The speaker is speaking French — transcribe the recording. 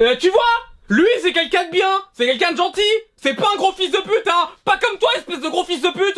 Euh, tu vois Lui, c'est quelqu'un de bien, c'est quelqu'un de gentil, c'est pas un gros fils de pute, hein. Pas comme toi, espèce de gros fils de pute